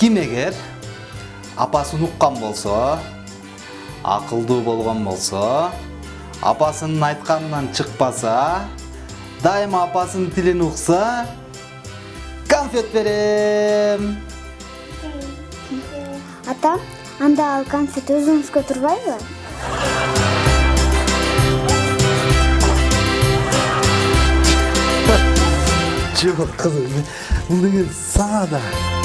ким эгер апасын уккан болсо акылдуу болгон болсо апасынын айтканынан чыкпаса дайыма апасынын тилин укса конфет берем. Ата анда ал конфет өзүңүзгө турбайбы жок кызым бул деген сага да